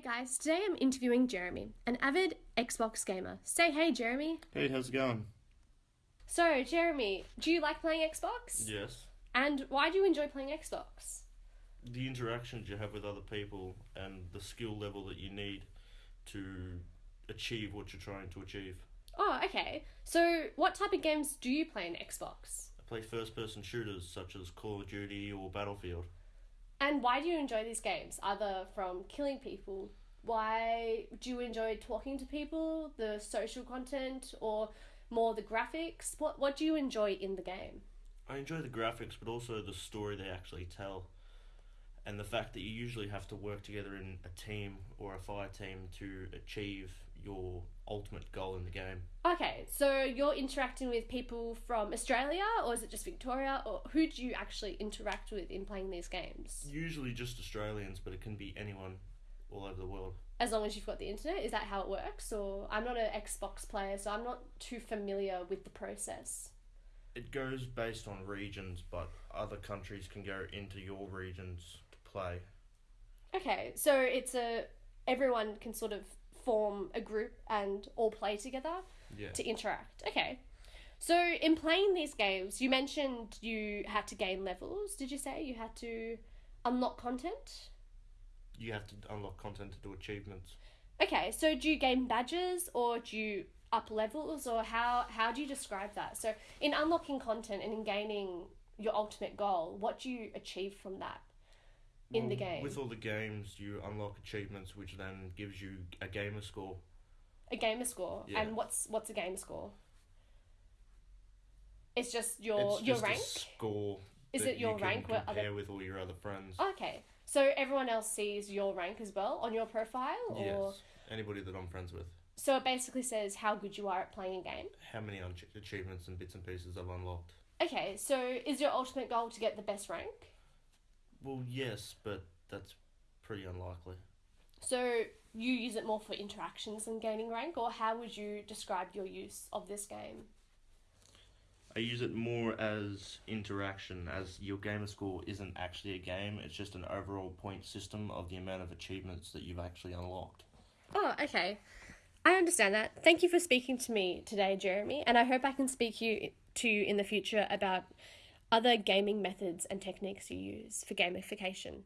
guys, today I'm interviewing Jeremy, an avid Xbox gamer. Say hey, Jeremy. Hey, how's it going? So, Jeremy, do you like playing Xbox? Yes. And why do you enjoy playing Xbox? The interactions you have with other people and the skill level that you need to achieve what you're trying to achieve. Oh, okay. So, what type of games do you play in Xbox? I play first person shooters such as Call of Duty or Battlefield. And why do you enjoy these games? Other from killing people, why do you enjoy talking to people, the social content, or more the graphics? What what do you enjoy in the game? I enjoy the graphics, but also the story they actually tell. And the fact that you usually have to work together in a team or a fire team to achieve your ultimate goal in the game. Okay, so you're interacting with people from Australia, or is it just Victoria, or who do you actually interact with in playing these games? Usually just Australians, but it can be anyone all over the world. As long as you've got the internet, is that how it works? Or I'm not an Xbox player, so I'm not too familiar with the process. It goes based on regions, but other countries can go into your regions to play. Okay, so it's a everyone can sort of form a group and all play together Yeah. to interact. Okay. So in playing these games, you mentioned you had to gain levels. Did you say you had to unlock content? You have to unlock content to do achievements. Okay, so do you gain badges or do you up levels or how how do you describe that? So in unlocking content and in gaining your ultimate goal, what do you achieve from that in the mm. game? With all the games, you unlock achievements, which then gives you a gamer score. a gamer score. Yeah. And what's what's a gamer score? It's just your it's your just rank. a score. Is that it your you can rank where compare other- with all your other friends? Okay. So everyone else sees your rank as well on your profile or Yes. Anybody that I'm friends with. so it basically says how good you are at playing a game. How many un- achievements and bits and pieces I've unlocked? Okay, so is your ultimate goal to get the best rank? Well, yes, but that's pretty unlikely. So you use it more for interactions than gaining rank, or how would you describe your use of this game? I use it more as interaction, as your gamer score isn't actually a game, it's just an overall point system of the amount of achievements that you've actually unlocked. Oh, okay. I understand that. Thank you for speaking to me today, Jeremy, and I hope I can speak you to you in the future about other gaming methods and techniques you use for gamification.